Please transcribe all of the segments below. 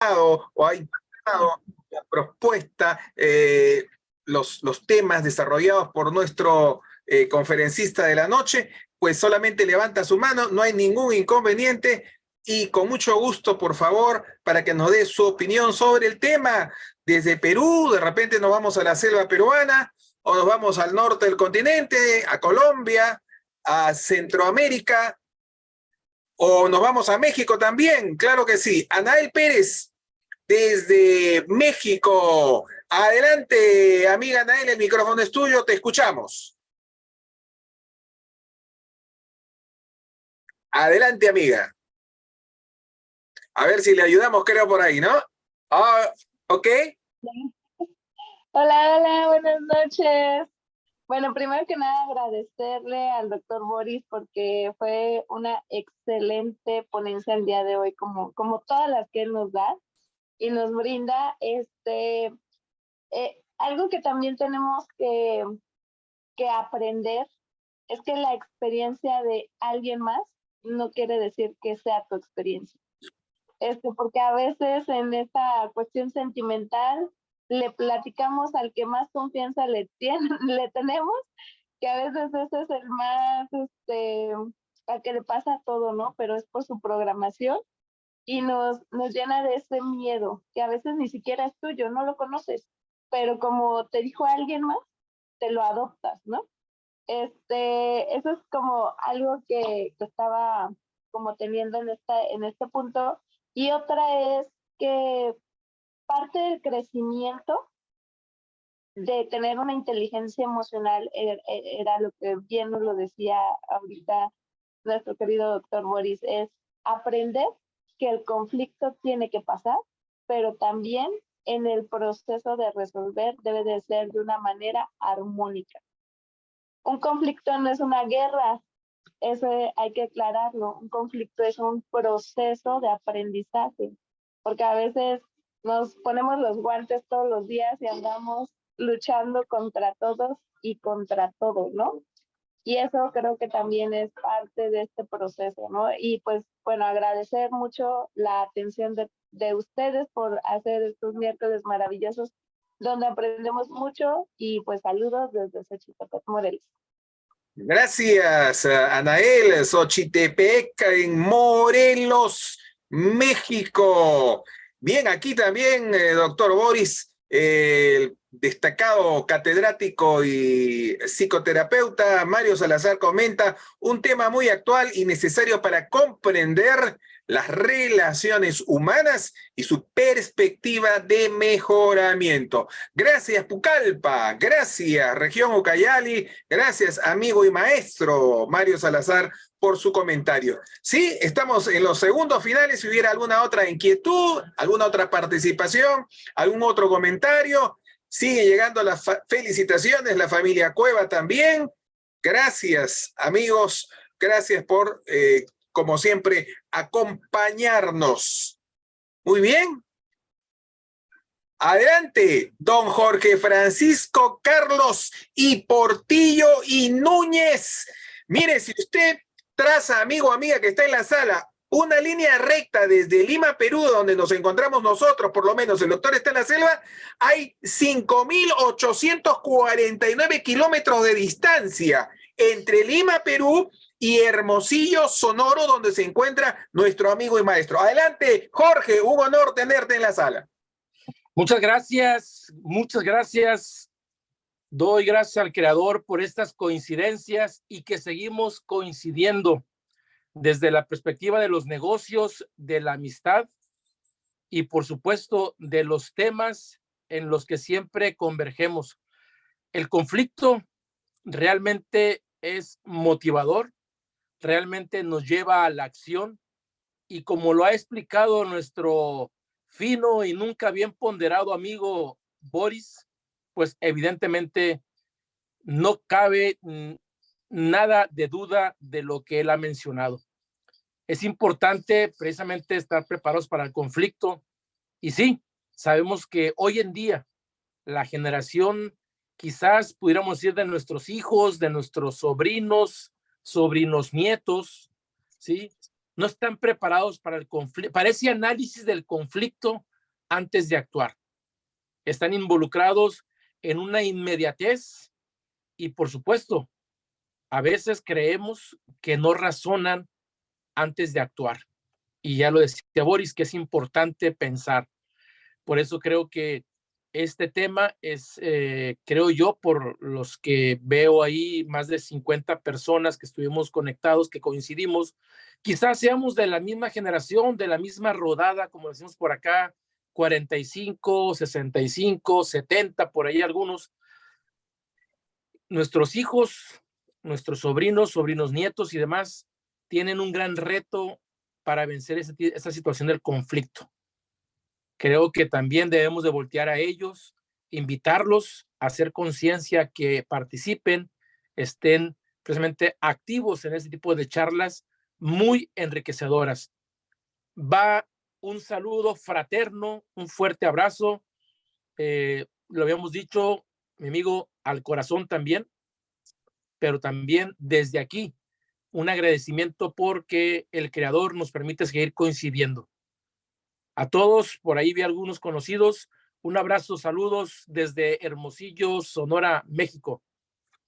o ha impactado la propuesta, eh, los, los temas desarrollados por nuestro eh, conferencista de la noche, pues solamente levanta su mano, no hay ningún inconveniente y con mucho gusto, por favor, para que nos dé su opinión sobre el tema. Desde Perú, de repente nos vamos a la selva peruana, o nos vamos al norte del continente, a Colombia, a Centroamérica, o nos vamos a México también, claro que sí. Anael Pérez, desde México. Adelante, amiga Anael, el micrófono es tuyo, te escuchamos. Adelante, amiga. A ver si le ayudamos, creo, por ahí, ¿no? Ah, ¿Ok? Hola, hola, buenas noches. Bueno, primero que nada agradecerle al doctor Boris porque fue una excelente ponencia el día de hoy, como, como todas las que él nos da y nos brinda este eh, algo que también tenemos que, que aprender es que la experiencia de alguien más no quiere decir que sea tu experiencia. Este, porque a veces en esta cuestión sentimental le platicamos al que más confianza le, tiene, le tenemos, que a veces ese es el más, este, al que le pasa todo, ¿no? Pero es por su programación y nos, nos llena de ese miedo, que a veces ni siquiera es tuyo, no lo conoces, pero como te dijo alguien más, te lo adoptas, ¿no? Este, eso es como algo que, que estaba como teniendo en, esta, en este punto. Y otra es que parte del crecimiento de tener una inteligencia emocional er, e, era, lo que bien nos lo decía ahorita nuestro querido doctor Boris, es aprender que el conflicto tiene que pasar, pero también en el proceso de resolver debe de ser de una manera armónica. Un conflicto no es una guerra, eso hay que aclararlo. Un conflicto es un proceso de aprendizaje, porque a veces nos ponemos los guantes todos los días y andamos luchando contra todos y contra todo, ¿no? Y eso creo que también es parte de este proceso, ¿no? Y pues, bueno, agradecer mucho la atención de, de ustedes por hacer estos miércoles maravillosos donde aprendemos mucho y pues saludos desde Xochitepec, Morelos. Gracias, Anael, Xochitepec en Morelos, México. Bien, aquí también, eh, doctor Boris, el destacado catedrático y psicoterapeuta Mario Salazar comenta un tema muy actual y necesario para comprender las relaciones humanas y su perspectiva de mejoramiento. Gracias Pucallpa, gracias región Ucayali, gracias amigo y maestro Mario Salazar por su comentario. Sí, estamos en los segundos finales, si hubiera alguna otra inquietud, alguna otra participación, algún otro comentario, sigue llegando las felicitaciones, la familia Cueva también. Gracias amigos, gracias por eh, como siempre, acompañarnos. Muy bien. Adelante, don Jorge Francisco Carlos y Portillo y Núñez. Mire, si usted traza, amigo amiga que está en la sala, una línea recta desde Lima, Perú, donde nos encontramos nosotros, por lo menos el doctor está en la selva, hay 5.849 kilómetros de distancia entre Lima, Perú y Hermosillo, Sonoro, donde se encuentra nuestro amigo y maestro. Adelante, Jorge, un honor tenerte en la sala. Muchas gracias, muchas gracias. Doy gracias al creador por estas coincidencias y que seguimos coincidiendo desde la perspectiva de los negocios, de la amistad y por supuesto de los temas en los que siempre convergemos. El conflicto realmente es motivador realmente nos lleva a la acción y como lo ha explicado nuestro fino y nunca bien ponderado amigo Boris, pues evidentemente no cabe nada de duda de lo que él ha mencionado. Es importante precisamente estar preparados para el conflicto y sí, sabemos que hoy en día la generación quizás pudiéramos decir de nuestros hijos, de nuestros sobrinos, sobrinos nietos, ¿sí? no están preparados para el conflicto, para ese análisis del conflicto antes de actuar. Están involucrados en una inmediatez y por supuesto, a veces creemos que no razonan antes de actuar. Y ya lo decía Boris, que es importante pensar. Por eso creo que este tema es, eh, creo yo, por los que veo ahí, más de 50 personas que estuvimos conectados, que coincidimos, quizás seamos de la misma generación, de la misma rodada, como decimos por acá, 45, 65, 70, por ahí algunos. Nuestros hijos, nuestros sobrinos, sobrinos nietos y demás, tienen un gran reto para vencer esa situación del conflicto Creo que también debemos de voltear a ellos, invitarlos a hacer conciencia que participen, estén precisamente activos en este tipo de charlas muy enriquecedoras. Va un saludo fraterno, un fuerte abrazo. Eh, lo habíamos dicho, mi amigo, al corazón también, pero también desde aquí un agradecimiento porque el creador nos permite seguir coincidiendo. A todos, por ahí vi algunos conocidos. Un abrazo, saludos desde Hermosillo, Sonora, México.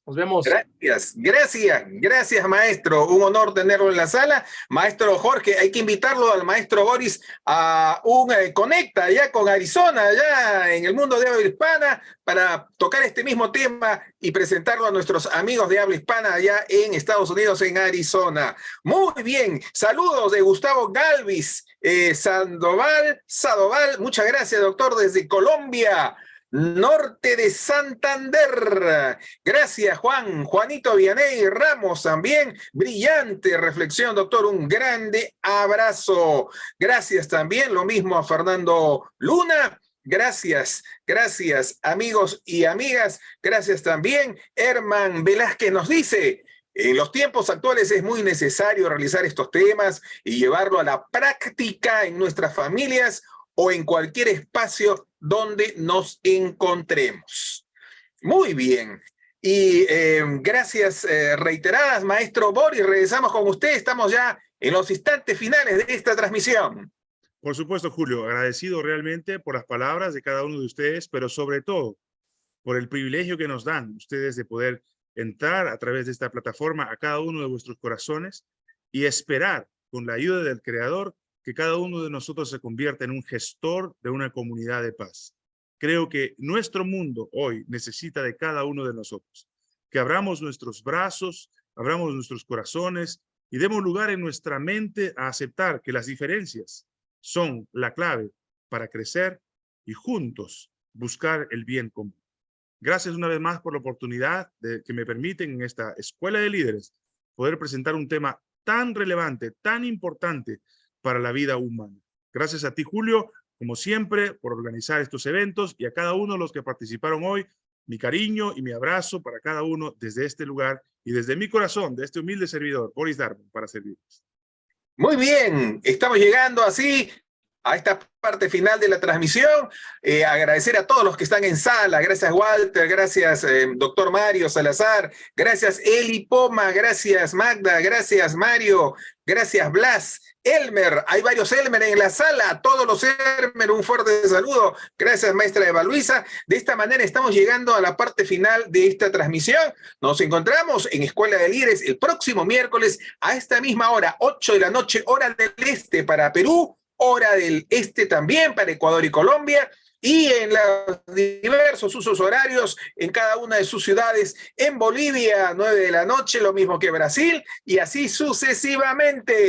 Nos vemos. Gracias, gracias, gracias maestro. Un honor tenerlo en la sala. Maestro Jorge, hay que invitarlo al maestro Boris a un eh, conecta allá con Arizona, allá en el mundo de habla hispana, para tocar este mismo tema y presentarlo a nuestros amigos de habla hispana allá en Estados Unidos, en Arizona. Muy bien, saludos de Gustavo Galvis, eh, Sandoval, Sadoval, muchas gracias doctor desde Colombia norte de Santander. Gracias, Juan. Juanito Vianey Ramos también. Brillante reflexión, doctor. Un grande abrazo. Gracias también. Lo mismo a Fernando Luna. Gracias, gracias amigos y amigas. Gracias también. Herman Velázquez nos dice, en los tiempos actuales es muy necesario realizar estos temas y llevarlo a la práctica en nuestras familias o en cualquier espacio donde nos encontremos. Muy bien. Y eh, gracias eh, reiteradas, maestro Boris. Regresamos con usted. Estamos ya en los instantes finales de esta transmisión. Por supuesto, Julio. Agradecido realmente por las palabras de cada uno de ustedes, pero sobre todo por el privilegio que nos dan ustedes de poder entrar a través de esta plataforma a cada uno de vuestros corazones y esperar con la ayuda del Creador que cada uno de nosotros se convierta en un gestor de una comunidad de paz. Creo que nuestro mundo hoy necesita de cada uno de nosotros. Que abramos nuestros brazos, abramos nuestros corazones y demos lugar en nuestra mente a aceptar que las diferencias son la clave para crecer y juntos buscar el bien común. Gracias una vez más por la oportunidad que me permiten en esta Escuela de Líderes poder presentar un tema tan relevante, tan importante para la vida humana. Gracias a ti, Julio, como siempre, por organizar estos eventos y a cada uno de los que participaron hoy, mi cariño y mi abrazo para cada uno desde este lugar y desde mi corazón, de este humilde servidor, Boris Darwin, para servirles. Muy bien, estamos llegando así a esta parte final de la transmisión. Eh, agradecer a todos los que están en sala. Gracias, Walter. Gracias, eh, doctor Mario Salazar. Gracias, Eli Poma. Gracias, Magda. Gracias, Mario. Gracias, Blas. Elmer, hay varios Elmer en la sala, a todos los Elmer, un fuerte saludo. Gracias, maestra Eva Luisa. De esta manera estamos llegando a la parte final de esta transmisión. Nos encontramos en Escuela de Líderes el próximo miércoles a esta misma hora, 8 de la noche, hora del este para Perú, hora del este también para Ecuador y Colombia, y en los diversos usos horarios en cada una de sus ciudades. En Bolivia, 9 de la noche, lo mismo que Brasil, y así sucesivamente.